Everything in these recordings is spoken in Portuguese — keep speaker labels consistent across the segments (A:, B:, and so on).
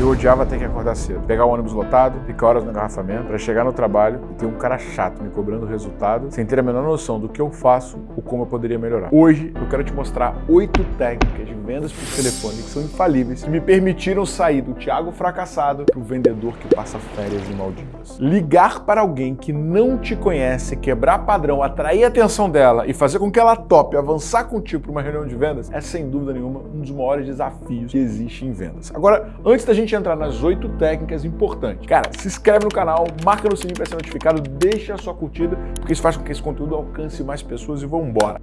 A: Eu odiava ter que acordar cedo, pegar o ônibus lotado, ficar horas no engarrafamento, para chegar no trabalho e ter um cara chato me cobrando resultado, sem ter a menor noção do que eu faço ou como eu poderia melhorar. Hoje eu quero te mostrar oito técnicas de vendas por telefone que são infalíveis e me permitiram sair do Thiago fracassado para o vendedor que passa férias em Maldivas. Ligar para alguém que não te conhece, quebrar padrão, atrair a atenção dela e fazer com que ela tope avançar contigo para uma reunião de vendas é sem dúvida nenhuma um dos maiores desafios que existe em vendas. Agora, antes da gente entrar nas oito técnicas importantes, cara, se inscreve no canal, marca no sininho para ser notificado, deixa a sua curtida, porque isso faz com que esse conteúdo alcance mais pessoas e vamos embora.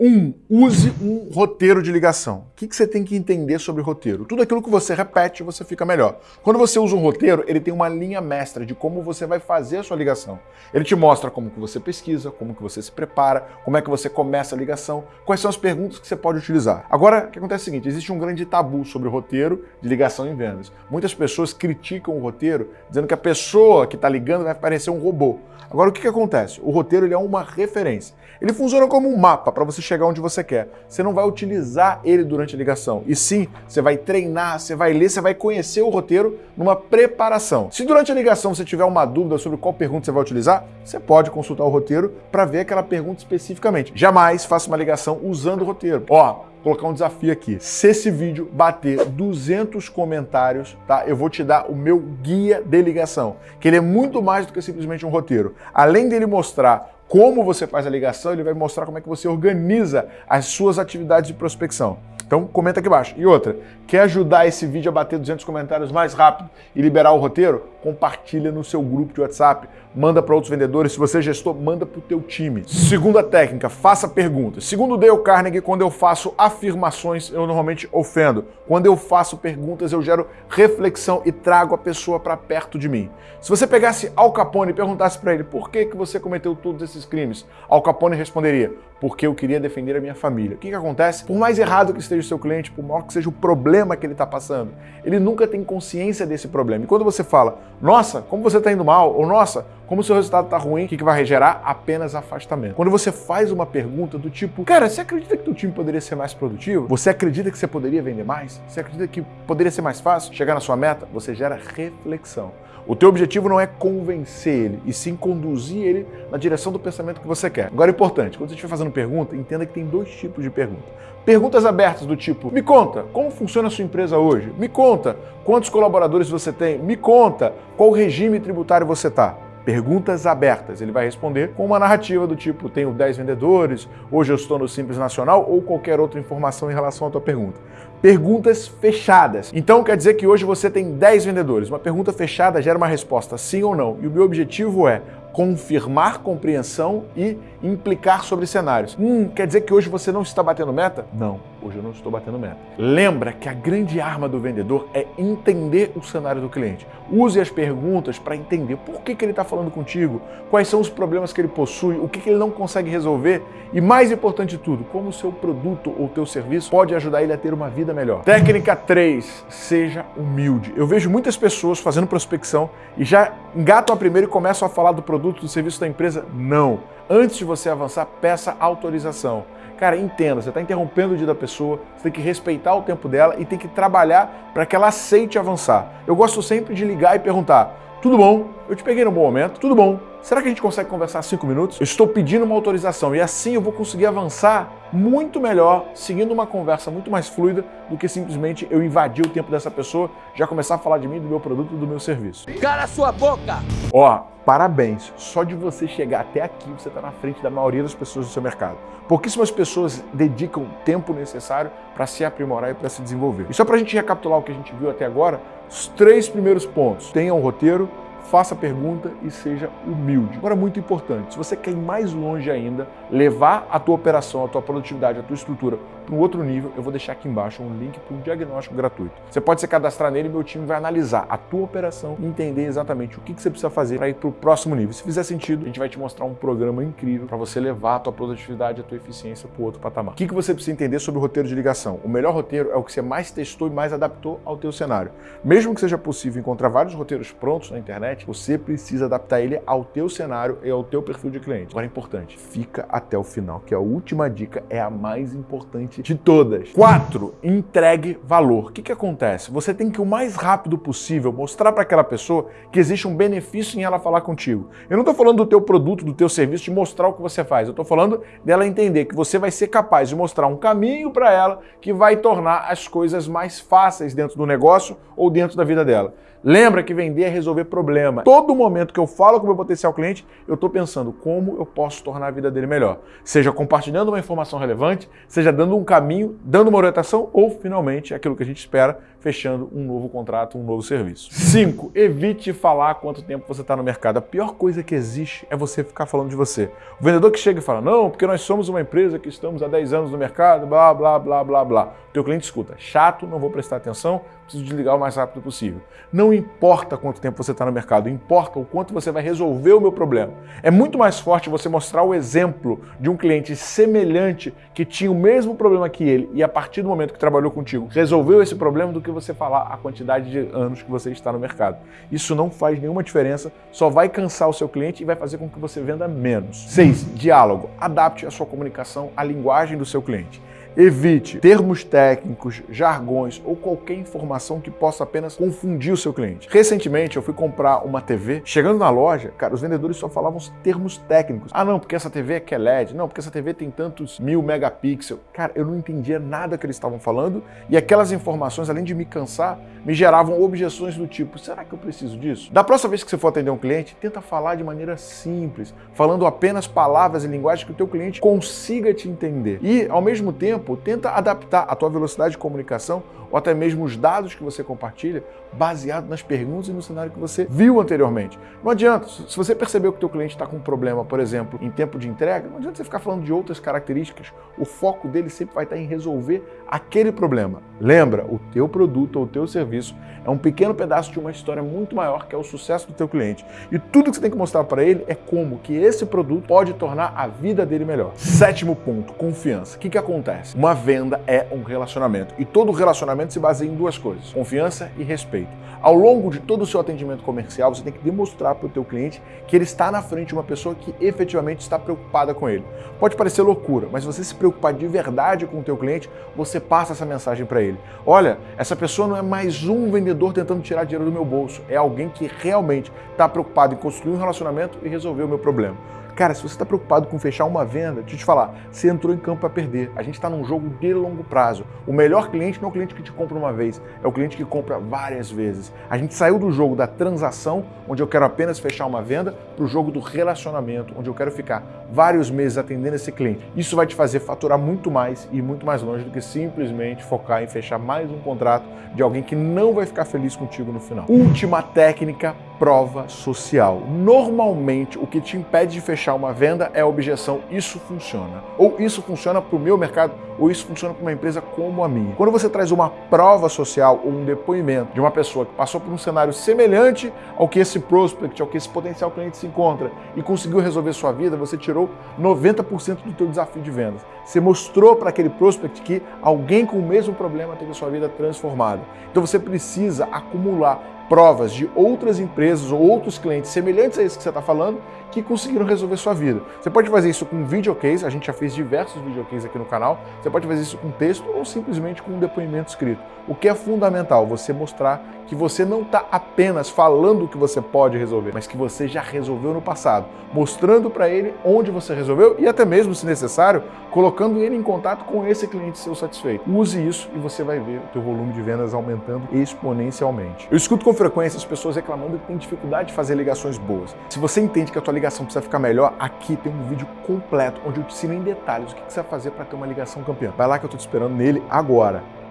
A: Um, use um roteiro de ligação. O que, você tem que entender sobre roteiro? Tudo aquilo que você repete, você fica melhor. Quando você usa um roteiro, ele tem uma linha mestra de como você vai fazer a sua ligação. Ele te mostra como que você pesquisa, como que você se prepara, como é que você começa a ligação, quais são as perguntas que você pode utilizar. Agora, o que acontece é o seguinte, existe um grande tabu sobre o roteiro de ligação em vendas. Muitas pessoas criticam o roteiro, dizendo que a pessoa que está ligando vai parecer um robô. Agora, o que, que acontece? O roteiro ele é uma referência. Ele funciona como um mapa para você chegar onde você quer. Você não vai utilizar ele durante a ligação. E sim, você vai treinar, você vai ler, você vai conhecer o roteiro numa preparação. Se durante a ligação você tiver uma dúvida sobre qual pergunta você vai utilizar, você pode consultar o roteiro para ver aquela pergunta especificamente. Jamais faça uma ligação usando o roteiro. Ó, colocar um desafio aqui. Se esse vídeo bater 200 comentários, tá? Eu vou te dar o meu guia de ligação, que ele é muito mais do que simplesmente um roteiro. Além dele mostrar como você faz a ligação, ele vai mostrar como é que você organiza as suas atividades de prospecção. Então comenta aqui embaixo. E outra, quer ajudar esse vídeo a bater 200 comentários mais rápido e liberar o roteiro? Compartilha no seu grupo de WhatsApp, manda para outros vendedores. Se você é gestor, manda para o teu time. Segunda técnica, faça perguntas. Segundo Dale Carnegie, quando eu faço afirmações, eu normalmente ofendo. Quando eu faço perguntas, eu gero reflexão e trago a pessoa para perto de mim. Se você pegasse Al Capone e perguntasse para ele por que, que você cometeu todos esses crimes, Al Capone responderia, porque eu queria defender a minha família. O que, que acontece? Por mais errado que esteja o seu cliente, por maior que seja o problema que ele está passando, ele nunca tem consciência desse problema. E quando você fala, nossa, como você está indo mal, ou nossa, como seu resultado está ruim, o que, que vai gerar? Apenas afastamento. Quando você faz uma pergunta do tipo, cara, você acredita que o time poderia ser mais produtivo? Você acredita que você poderia vender mais? Você acredita que poderia ser mais fácil chegar na sua meta? Você gera reflexão. O teu objetivo não é convencer ele, e sim conduzir ele na direção do pensamento que você quer. Agora é importante, quando você estiver fazendo pergunta, entenda que tem dois tipos de pergunta. Perguntas abertas do tipo, me conta, como funciona a sua empresa hoje? Me conta, quantos colaboradores você tem? Me conta, qual regime tributário você está? Perguntas abertas. Ele vai responder com uma narrativa do tipo, tenho 10 vendedores, hoje eu estou no Simples Nacional, ou qualquer outra informação em relação à tua pergunta. Perguntas fechadas. Então quer dizer que hoje você tem 10 vendedores. Uma pergunta fechada gera uma resposta sim ou não. E o meu objetivo é confirmar compreensão e implicar sobre cenários. Hum, quer dizer que hoje você não está batendo meta? Não, hoje eu não estou batendo meta. Lembra que a grande arma do vendedor é entender o cenário do cliente. Use as perguntas para entender por que, que ele está falando contigo, quais são os problemas que ele possui, o que, que ele não consegue resolver e, mais importante de tudo, como o seu produto ou teu serviço pode ajudar ele a ter uma vida melhor. Técnica 3, seja humilde. Eu vejo muitas pessoas fazendo prospecção e já engatam a primeira e começam a falar do produto, do serviço da empresa. Não. Antes de você avançar, peça autorização. Cara, entenda, você está interrompendo o dia da pessoa, você tem que respeitar o tempo dela e tem que trabalhar para que ela aceite avançar. Eu gosto sempre de ligar e perguntar, tudo bom? Eu te peguei no bom momento, tudo bom? Será que a gente consegue conversar cinco minutos? Eu estou pedindo uma autorização e assim eu vou conseguir avançar muito melhor, seguindo uma conversa muito mais fluida do que simplesmente eu invadir o tempo dessa pessoa, já começar a falar de mim, do meu produto, do meu serviço.
B: Cara sua boca!
A: Ó, parabéns. Só de você chegar até aqui, você está na frente da maioria das pessoas do seu mercado. Pouquíssimas pessoas dedicam o tempo necessário para se aprimorar e para se desenvolver. E só para a gente recapitular o que a gente viu até agora, os três primeiros pontos. Tenha um roteiro, faça a pergunta e seja humilde. Agora, muito importante, se você quer ir mais longe ainda, levar a tua operação, a tua produtividade, a tua estrutura para um outro nível, eu vou deixar aqui embaixo um link para um diagnóstico gratuito. Você pode se cadastrar nele e meu time vai analisar a tua operação e entender exatamente o que, você precisa fazer para ir para o próximo nível. Se fizer sentido, a gente vai te mostrar um programa incrível para você levar a tua produtividade, a tua eficiência para o outro patamar. O que, que você precisa entender sobre o roteiro de ligação? O melhor roteiro é o que você mais testou e mais adaptou ao teu cenário. Mesmo que seja possível encontrar vários roteiros prontos na internet, você precisa adaptar ele ao teu cenário e ao teu perfil de cliente. Agora é importante, fica até o final, que a última dica é a mais importante de todas. 4. Entregue valor. O que, que acontece? Você tem que o mais rápido possível mostrar para aquela pessoa que existe um benefício em ela falar contigo. Eu não estou falando do teu produto, do teu serviço, de mostrar o que você faz. Eu estou falando dela entender que você vai ser capaz de mostrar um caminho para ela que vai tornar as coisas mais fáceis dentro do negócio ou dentro da vida dela. Lembra que vender é resolver problema. Todo momento que eu falo com o meu potencial cliente, eu estou pensando como eu posso tornar a vida dele melhor. Seja compartilhando uma informação relevante, seja dando um caminho, dando uma orientação ou, finalmente, aquilo que a gente espera, fechando um novo contrato, um novo serviço. 5. Evite falar quanto tempo você está no mercado. A pior coisa que existe é você ficar falando de você. O vendedor que chega e fala, não, porque nós somos uma empresa que estamos há 10 anos no mercado, blá, blá, blá, blá, blá. O teu cliente escuta, chato, não vou prestar atenção, preciso desligar o mais rápido possível. Não importa quanto tempo você está no mercado, importa o quanto você vai resolver o meu problema. É muito mais forte você mostrar o exemplo de um cliente semelhante que tinha o mesmo problema que ele e a partir do momento que trabalhou contigo resolveu esse problema do que você falar a quantidade de anos que você está no mercado. Isso não faz nenhuma diferença, só vai cansar o seu cliente e vai fazer com que você venda menos. 6. Diálogo. Adapte a sua comunicação à linguagem do seu cliente. Evite termos técnicos, jargões ou qualquer informação que possa apenas confundir o seu cliente. Recentemente eu fui comprar uma TV, chegando na loja, cara, os vendedores só falavam termos técnicos. Ah não, porque essa TV é QLED, não, porque essa TV tem tantos mil megapixels. Cara, eu não entendia nada que eles estavam falando e aquelas informações, além de me cansar, me geravam objeções do tipo, será que eu preciso disso? Da próxima vez que você for atender um cliente, tenta falar de maneira simples, falando apenas palavras e linguagem que o teu cliente consiga te entender. E, ao mesmo tempo, tempo, tenta adaptar a tua velocidade de comunicação ou até mesmo os dados que você compartilha baseado nas perguntas e no cenário que você viu anteriormente. Não adianta, se você percebeu que o teu cliente está com um problema, por exemplo, em tempo de entrega, não adianta você ficar falando de outras características. O foco dele sempre vai estar em resolver aquele problema. Lembra, o teu produto ou o teu serviço é um pequeno pedaço de uma história muito maior que é o sucesso do teu cliente. E tudo que você tem que mostrar para ele é como que esse produto pode tornar a vida dele melhor. Sétimo ponto, confiança. O que, que acontece? Uma venda é um relacionamento e todo relacionamento se baseia em duas coisas, confiança e respeito. Ao longo de todo o seu atendimento comercial, você tem que demonstrar para o teu cliente que ele está na frente de uma pessoa que efetivamente está preocupada com ele. Pode parecer loucura, mas se você se preocupar de verdade com o teu cliente, você passa essa mensagem para ele. Olha, essa pessoa não é mais um vendedor tentando tirar dinheiro do meu bolso, é alguém que realmente está preocupado em construir um relacionamento e resolver o meu problema. Cara, se você está preocupado com fechar uma venda, deixa eu te falar, você entrou em campo para perder. A gente está num jogo de longo prazo. O melhor cliente não é o cliente que te compra uma vez, é o cliente que compra várias vezes. A gente saiu do jogo da transação, onde eu quero apenas fechar uma venda, para o jogo do relacionamento, onde eu quero ficar vários meses atendendo esse cliente. Isso vai te fazer faturar muito mais e muito mais longe do que simplesmente focar em fechar mais um contrato de alguém que não vai ficar feliz contigo no final. Última técnica prova social. Normalmente, o que te impede de fechar uma venda é a objeção, isso funciona. Ou isso funciona para o meu mercado, ou isso funciona para uma empresa como a minha. Quando você traz uma prova social ou um depoimento de uma pessoa que passou por um cenário semelhante ao que esse prospect, ao que esse potencial cliente se encontra e conseguiu resolver sua vida, você tirou 90% do teu desafio de vendas. Você mostrou para aquele prospect que alguém com o mesmo problema teve a sua vida transformada. Então você precisa acumular provas de outras empresas ou outros clientes semelhantes a esse que você está falando que conseguiram resolver sua vida. Você pode fazer isso com videocase, a gente já fez diversos videocases aqui no canal, você pode fazer isso com texto ou simplesmente com um depoimento escrito. O que é fundamental, você mostrar que você não está apenas falando o que você pode resolver, mas que você já resolveu no passado, mostrando para ele onde você resolveu e até mesmo, se necessário, colocando ele em contato com esse cliente seu satisfeito. Use isso e você vai ver o teu volume de vendas aumentando exponencialmente. Eu escuto com frequência as pessoas reclamando que tem dificuldade de fazer ligações boas. Se você entende que a tua ligação precisa ficar melhor, aqui tem um vídeo completo onde eu te ensino em detalhes o que você vai fazer para ter uma ligação campeã. Vai lá que eu estou te esperando nele agora.